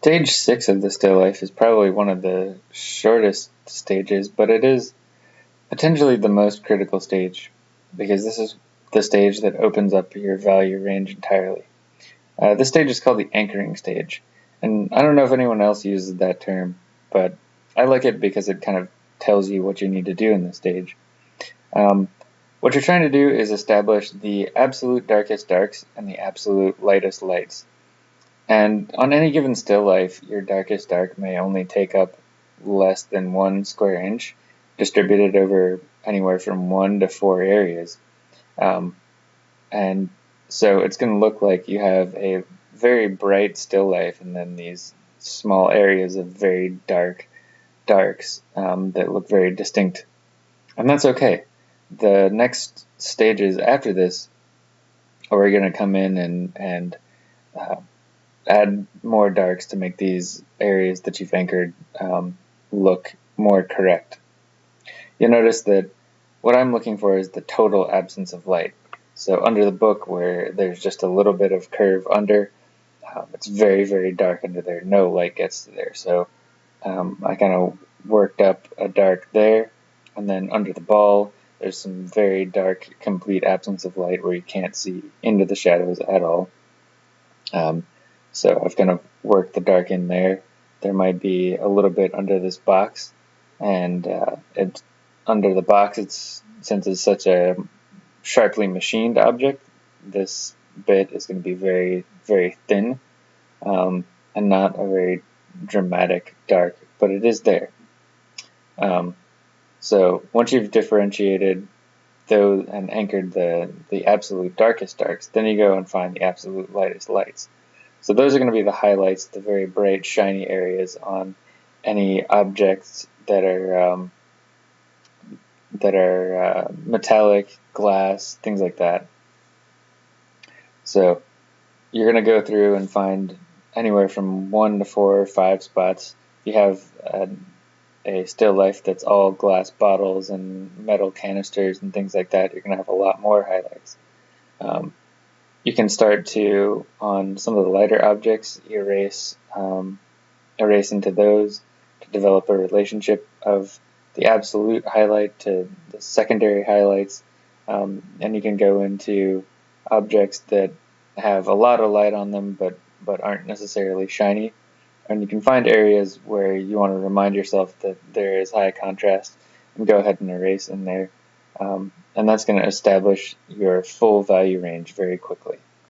Stage 6 of the still life is probably one of the shortest stages, but it is potentially the most critical stage because this is the stage that opens up your value range entirely. Uh, this stage is called the anchoring stage, and I don't know if anyone else uses that term, but I like it because it kind of tells you what you need to do in this stage. Um, what you're trying to do is establish the absolute darkest darks and the absolute lightest lights. And on any given still life, your darkest dark may only take up less than one square inch, distributed over anywhere from one to four areas. Um, and so it's going to look like you have a very bright still life and then these small areas of very dark darks um, that look very distinct. And that's okay. The next stages after this are going to come in and, and uh, add more darks to make these areas that you've anchored um, look more correct. You'll notice that what I'm looking for is the total absence of light. So under the book where there's just a little bit of curve under, um, it's very, very dark under there. No light gets to there. So um, I kind of worked up a dark there. And then under the ball, there's some very dark, complete absence of light where you can't see into the shadows at all. Um, so I've kind of worked the dark in there. There might be a little bit under this box, and uh, it's under the box. It's since it's such a sharply machined object, this bit is going to be very, very thin, um, and not a very dramatic dark, but it is there. Um, so once you've differentiated those and anchored the, the absolute darkest darks, then you go and find the absolute lightest lights. So those are going to be the highlights, the very bright, shiny areas on any objects that are um, that are uh, metallic, glass, things like that. So you're going to go through and find anywhere from one to four or five spots. If you have a, a still life that's all glass bottles and metal canisters and things like that. You're going to have a lot more highlights. Um, you can start to, on some of the lighter objects, erase, um, erase into those to develop a relationship of the absolute highlight to the secondary highlights. Um, and you can go into objects that have a lot of light on them but, but aren't necessarily shiny. And you can find areas where you want to remind yourself that there is high contrast and go ahead and erase in there. Um, and that's going to establish your full value range very quickly.